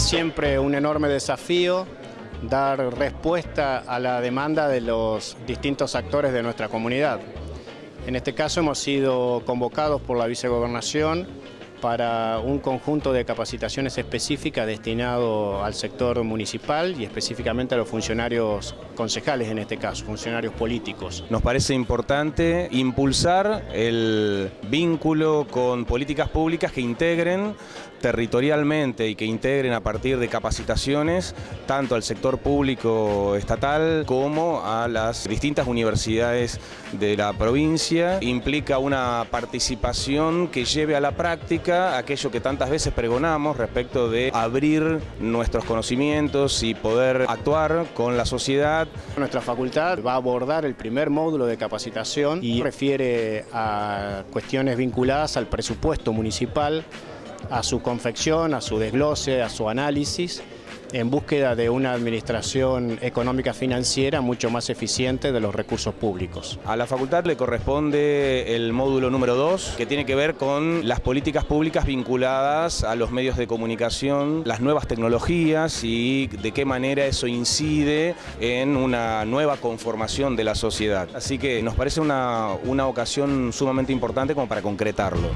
Es siempre un enorme desafío dar respuesta a la demanda de los distintos actores de nuestra comunidad. En este caso hemos sido convocados por la vicegobernación para un conjunto de capacitaciones específicas destinado al sector municipal y específicamente a los funcionarios concejales en este caso, funcionarios políticos. Nos parece importante impulsar el vínculo con políticas públicas que integren territorialmente y que integren a partir de capacitaciones tanto al sector público estatal como a las distintas universidades de la provincia. Implica una participación que lleve a la práctica aquello que tantas veces pregonamos respecto de abrir nuestros conocimientos y poder actuar con la sociedad. Nuestra facultad va a abordar el primer módulo de capacitación y refiere a cuestiones vinculadas al presupuesto municipal a su confección, a su desglose, a su análisis, en búsqueda de una administración económica financiera mucho más eficiente de los recursos públicos. A la facultad le corresponde el módulo número 2, que tiene que ver con las políticas públicas vinculadas a los medios de comunicación, las nuevas tecnologías y de qué manera eso incide en una nueva conformación de la sociedad. Así que nos parece una, una ocasión sumamente importante como para concretarlo.